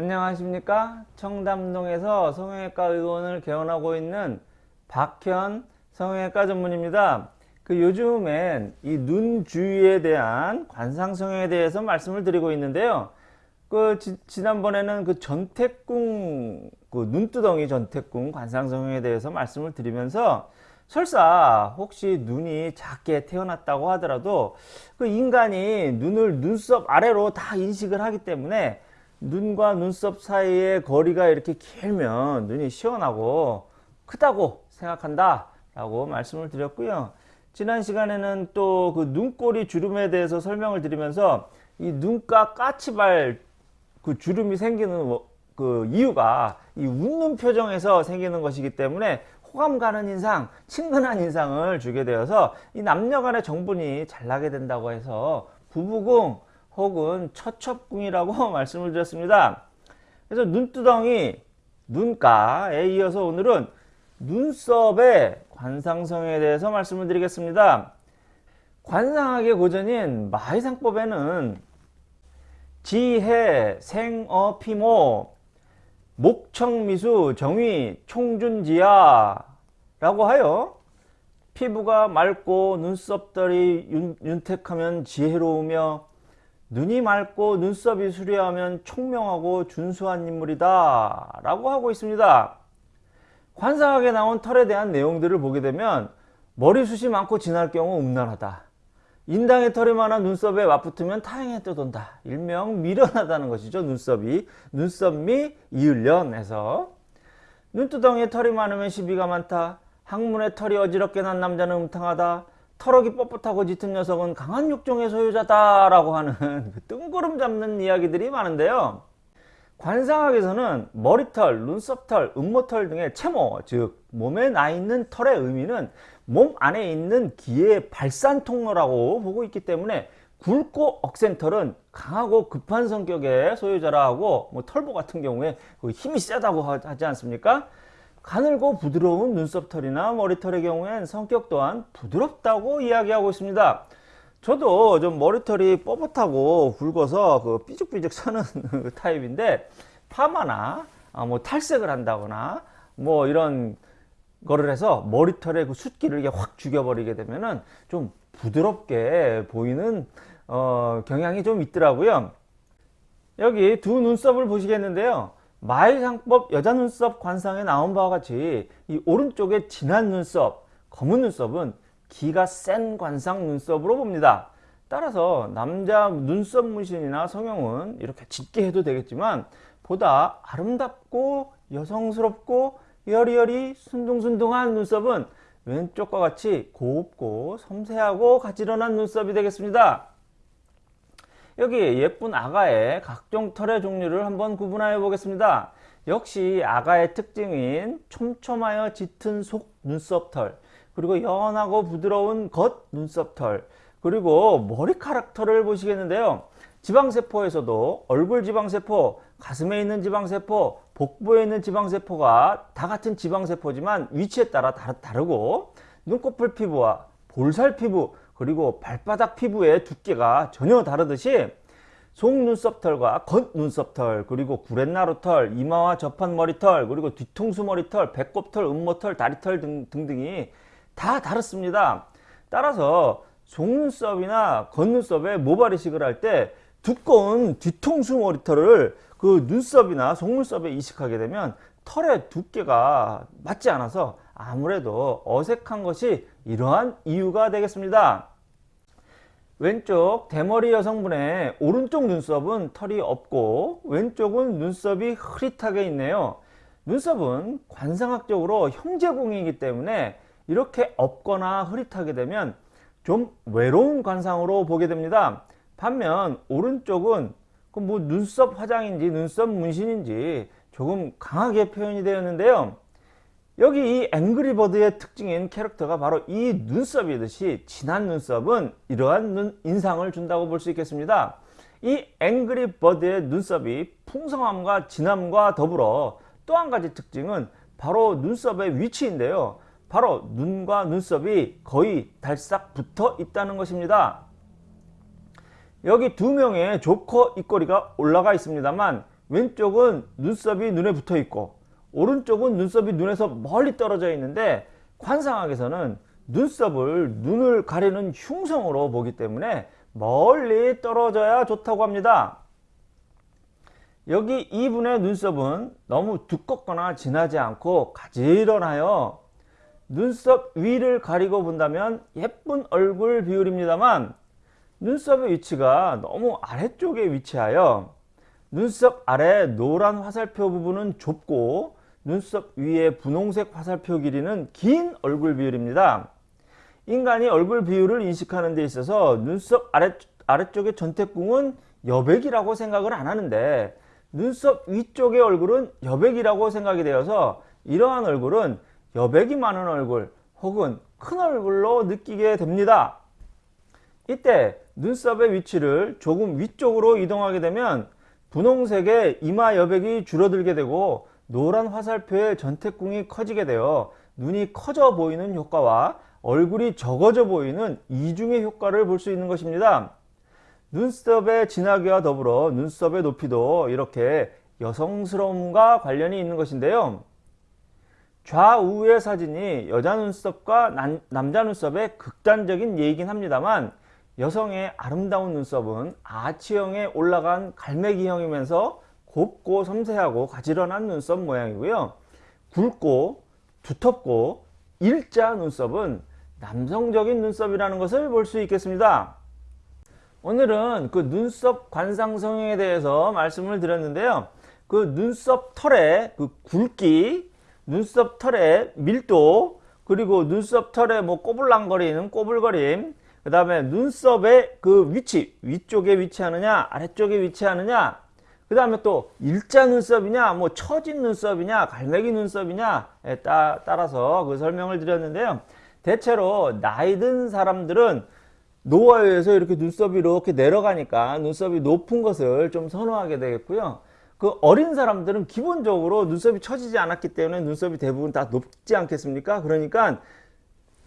안녕하십니까? 청담동에서 성형외과 의원을 개원하고 있는 박현 성형외과 전문입니다. 그 요즘엔 이 눈 주위에 대한 관상 성형에 대해서 말씀을 드리고 있는데요. 그 지, 난번에는그 전태궁 그 눈두덩이 전태궁 관상 성형에 대해서 말씀을 드리면서 설사 혹시 눈이 작게 태어났다고 하더라도 그 인간이 눈을 눈썹 아래로 다 인식을 하기 때문에 눈과 눈썹 사이의 거리가 이렇게 길면 눈이 시원하고 크다고 생각한다 라고 말씀을 드렸고요. 지난 시간에는 또 그 눈꼬리 주름에 대해서 설명을 드리면서 이 눈가 까치발 그 주름이 생기는 그 이유가 이 웃는 표정에서 생기는 것이기 때문에 호감 가는 인상, 친근한 인상을 주게 되어서 이 남녀 간의 정분이 잘 나게 된다고 해서 부부궁 혹은 처첩궁이라고 말씀을 드렸습니다. 그래서 눈두덩이, 눈가에 이어서 오늘은 눈썹의 관상성에 대해서 말씀을 드리겠습니다. 관상학의 고전인 마의상법에는 지혜, 생어, 피모, 목청미수, 정위, 총준지야 라고 하여 피부가 맑고 눈썹들이 윤, 윤택하면 지혜로우며 눈이 맑고 눈썹이 수려하면 총명하고 준수한 인물이다 라고 하고 있습니다. 관상학에 나온 털에 대한 내용들을 보게 되면 머리숱이 많고 진할 경우 음란하다. 인당의 털이 많아 눈썹에 맞붙으면 타행에 떠돈다. 일명 미련하다는 것이죠. 눈썹이. 눈썹 미 이을련에서 눈두덩이에 털이 많으면 시비가 많다. 항문에 털이 어지럽게 난 남자는 음탕하다. 털럭이 뻣뻣하고 짙은 녀석은 강한 육종의 소유자다라고 하는 그 뜬구름 잡는 이야기들이 많은데요. 관상학에서는 머리털, 눈썹털, 음모털 등의 채모, 즉 몸에 나 있는 털의 의미는 몸 안에 있는 기의 발산 통로라고 보고 있기 때문에 굵고 억센 털은 강하고 급한 성격의 소유자라 하고 뭐 털보 같은 경우에 그 힘이 세다고 하지 않습니까? 가늘고 부드러운 눈썹털이나 머리털의 경우엔 성격 또한 부드럽다고 이야기하고 있습니다. 저도 좀 머리털이 뻣뻣하고 굵어서 그 삐죽삐죽 서는 그 타입인데 파마나 아, 뭐 탈색을 한다거나 뭐 이런 거를 해서 머리털의 그 숫기를 확 죽여버리게 되면은 좀 부드럽게 보이는 어, 경향이 좀 있더라고요. 여기 두 눈썹을 보시겠는데요. 마일상법 여자 눈썹 관상에 나온 바와 같이 이 오른쪽에 진한 눈썹, 검은 눈썹은 기가 센 관상 눈썹으로 봅니다. 따라서 남자 눈썹 문신이나 성형은 이렇게 짙게 해도 되겠지만 보다 아름답고 여성스럽고 여리여리 순둥순둥한 눈썹은 왼쪽과 같이 곱고 섬세하고 가지런한 눈썹이 되겠습니다. 여기 예쁜 아가의 각종 털의 종류를 한번 구분하여 보겠습니다. 역시 아가의 특징인 촘촘하여 짙은 속 눈썹털 그리고 연하고 부드러운 겉 눈썹털 그리고 머리카락 털을 보시겠는데요. 지방세포에서도 얼굴 지방세포, 가슴에 있는 지방세포, 복부에 있는 지방세포가 다 같은 지방세포지만 위치에 따라 다르고 눈꺼풀 피부와 볼살 피부 그리고 발바닥 피부의 두께가 전혀 다르듯이 속눈썹 털과 겉눈썹 털 그리고 구렛나루 털 이마와 접한 머리 털 그리고 뒤통수 머리 털 배꼽 털 음모 털 다리 털 등, 등등이 다 다릅니다 따라서 속눈썹이나 겉눈썹에 모발 이식을 할 때 두꺼운 뒤통수 머리털을 그 눈썹이나 속눈썹에 이식하게 되면 털의 두께가 맞지 않아서 아무래도 어색한 것이 이러한 이유가 되겠습니다. 왼쪽 대머리 여성분의 오른쪽 눈썹은 털이 없고 왼쪽은 눈썹이 흐릿하게 있네요. 눈썹은 관상학적으로 형제공이기 때문에 이렇게 없거나 흐릿하게 되면 좀 외로운 관상으로 보게 됩니다. 반면 오른쪽은 그뭐 눈썹 화장인지 눈썹 문신인지 조금 강하게 표현이 되었는데요. 여기 이 앵그리버드의 특징인 캐릭터가 바로 이 눈썹이듯이 진한 눈썹은 이러한 눈, 인상을 준다고 볼 수 있겠습니다. 이 앵그리버드의 눈썹이 풍성함과 진함과 더불어 또 한 가지 특징은 바로 눈썹의 위치인데요. 바로 눈과 눈썹이 거의 달싹 붙어 있다는 것입니다. 여기 두 명의 조커 입꼬리가 올라가 있습니다만 왼쪽은 눈썹이 눈에 붙어 있고 오른쪽은 눈썹이 눈에서 멀리 떨어져 있는데 관상학에서는 눈썹을 눈을 가리는 흉성으로 보기 때문에 멀리 떨어져야 좋다고 합니다. 여기 이분의 눈썹은 너무 두껍거나 진하지 않고 가지런하여 눈썹 위를 가리고 본다면 예쁜 얼굴 비율입니다만 눈썹의 위치가 너무 아래쪽에 위치하여 눈썹 아래 노란 화살표 부분은 좁고 눈썹 위에 분홍색 화살표 길이는 긴 얼굴 비율입니다. 인간이 얼굴 비율을 인식하는 데 있어서 눈썹 아래, 아래쪽의 전태궁은 여백이라고 생각을 안 하는데 눈썹 위쪽의 얼굴은 여백이라고 생각이 되어서 이러한 얼굴은 여백이 많은 얼굴 혹은 큰 얼굴로 느끼게 됩니다. 이때 눈썹의 위치를 조금 위쪽으로 이동하게 되면 분홍색의 이마 여백이 줄어들게 되고 노란 화살표의 전태궁이 커지게 되어 눈이 커져 보이는 효과와 얼굴이 적어져 보이는 이중의 효과를 볼 수 있는 것입니다. 눈썹의 진하기와 더불어 눈썹의 높이도 이렇게 여성스러움과 관련이 있는 것인데요. 좌우의 사진이 여자 눈썹과 남, 남자 눈썹의 극단적인 예이긴 합니다만 여성의 아름다운 눈썹은 아치형에 올라간 갈매기형이면서 곱고 섬세하고 가지런한 눈썹 모양이고요. 굵고 두텁고 일자 눈썹은 남성적인 눈썹이라는 것을 볼 수 있겠습니다. 오늘은 그 눈썹 관상 성형에 대해서 말씀을 드렸는데요. 그 눈썹 털의 그 굵기, 눈썹 털의 밀도, 그리고 눈썹 털의 뭐 꼬불랑거리는 꼬불거림, 그 다음에 눈썹의 그 위치, 위쪽에 위치하느냐, 아래쪽에 위치하느냐, 그 다음에 또 일자 눈썹이냐, 뭐 처진 눈썹이냐, 갈매기 눈썹이냐에 따, 따라서 그 설명을 드렸는데요. 대체로 나이 든 사람들은 노화에서 이렇게 눈썹이 이렇게 내려가니까 눈썹이 높은 것을 좀 선호하게 되겠고요. 그 어린 사람들은 기본적으로 눈썹이 처지지 않았기 때문에 눈썹이 대부분 다 높지 않겠습니까? 그러니까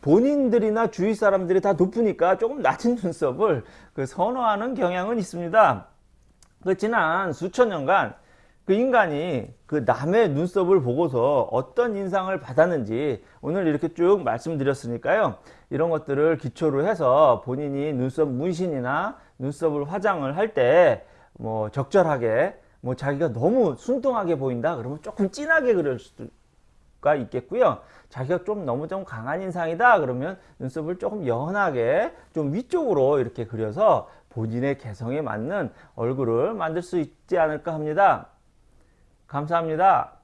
본인들이나 주위 사람들이 다 높으니까 조금 낮은 눈썹을 그 선호하는 경향은 있습니다. 그 지난 수천 년간 그 인간이 그 남의 눈썹을 보고서 어떤 인상을 받았는지 오늘 이렇게 쭉 말씀드렸으니까요. 이런 것들을 기초로 해서 본인이 눈썹 문신이나 눈썹을 화장을 할 때 뭐 적절하게 뭐 자기가 너무 순둥하게 보인다 그러면 조금 진하게 그릴 수가 있겠고요. 자기가 좀 너무 좀 강한 인상이다 그러면 눈썹을 조금 연하게 좀 위쪽으로 이렇게 그려서 본인의 개성에 맞는 얼굴을 만들 수 있지 않을까 합니다. 감사합니다.